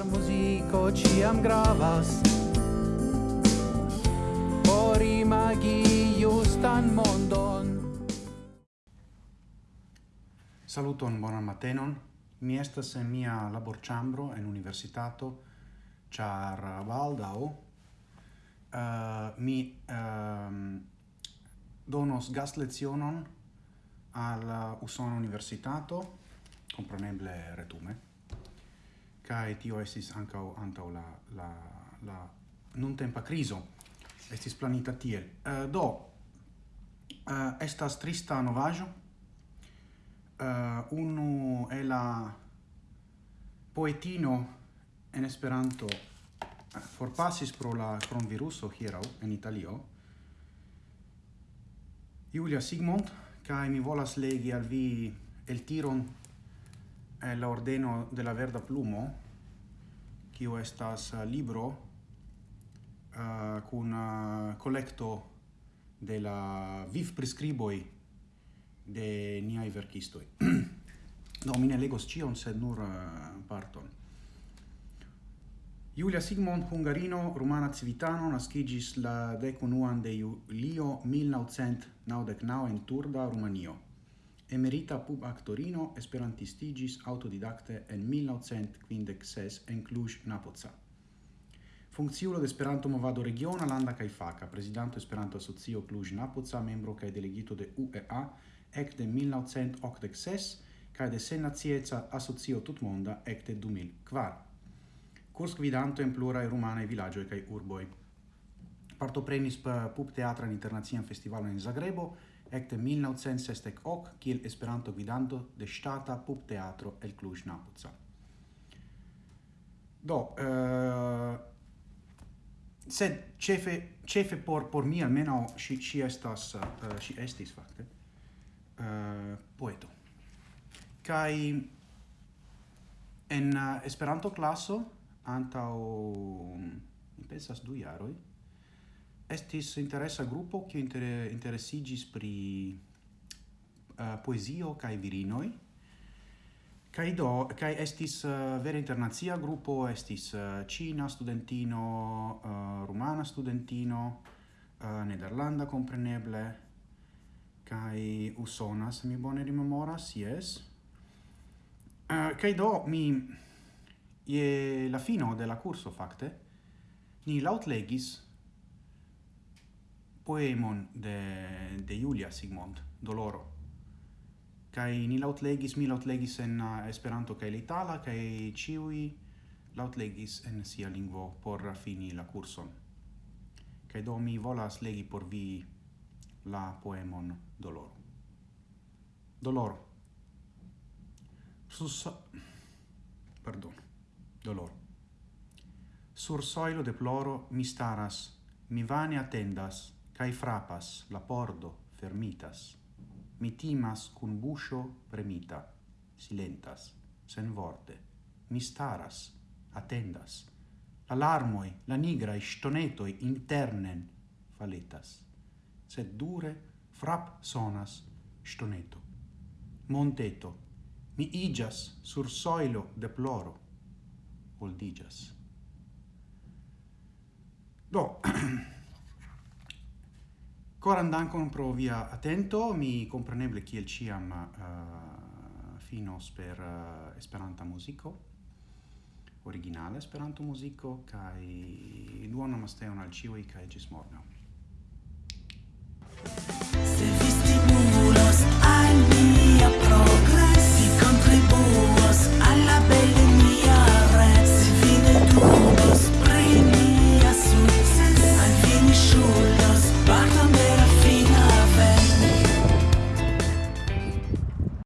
Char muziko ciam gravas Por imagi justan mondon Saluton, bonan matenon. Mi estas en mia laborĉambro en universitato, char eh, baldaŭ uh, mi um, donos gastlezionon al Usona Universitato, compreneble retume kai tio estis ancau antau la la la non tempa criso estis planita tiel. Uh, do uh, estas trista novajo uh, eh, unu e la poetino en esperanto forpasis pro la coronaviruso hierau en Italio Julia Sigmund kai mi volas legi al vi el tiron eh, la ordeno de la verda plumo, kiu estas eh, libro eh, uh, kun uh, eh, collecto de la viv prescriboi de niai verkistoi. no mine legos cion, sed nur uh, parton. Julia Sigmund, hungarino, rumana civitano, nascigis la decunuan de julio 1999 in Turda, Rumanio. Emerita pub actorino esperantistigis autodidacte en 1956 en Cluj-Napoca. Funkciulo de Esperanto Movado Regiona Landa kaj Faka, prezidanto Esperanto Asocio Cluj-Napoca, membro kaj delegito de UEA ekde 1986 kaj de Sennacieca Asocio Tutmonda ekde 2004. Kurs gvidanto en pluraj rumanaj vilaĝoj kaj urboj. Partoprenis per Pub Teatran Internacian Festivalon en Zagrebo, ecte 1968 ok, kiel Esperanto-gvidanto de ŝtata pupteatro el Cluj-Napoca. Do, uh, sed chefe ĉefe por por mi almenaŭ si si estas eh, uh, si estis fakte uh, poeto. kai en uh, Esperanto klaso antaŭ mi pensas du jaroj estis interesa grupo che inter interessigis pri uh, poesio kai virinoi. Kai do kai estis eh, uh, vera internazia grupo estis uh, Cina studentino uh, rumana studentino uh, nederlanda compreneble kai usona se mi bone rimemoras yes. Uh, kai do mi e la fino de la curso facte ni lautlegis poemon de, de Julia Sigmund, Doloro. Kai ni lautlegis, mi lautlegis en uh, Esperanto kai l'itala kai ciui lautlegis en sia lingvo por fini la kurson. Kai do mi volas legi por vi la poemon Doloro. Doloro. Sus... Pardon. Doloro. Sur soilo de ploro mi staras, mi vane attendas, cae frapas, la pordo fermitas. Mi timas cun buscio premita, silentas, sen vorte. Mi staras, attendas. l'armoi la nigra e stonetoi internen faletas. Sed dure frap sonas stoneto. Monteto, mi igas sur soilo deploro, oldigas. Do, Coran dankon pro via attento, mi compreneble kiel ciam uh, finos per uh, Esperanta musico, originale Esperanto musico, kai duono masteon al ciui, kai gis morgau.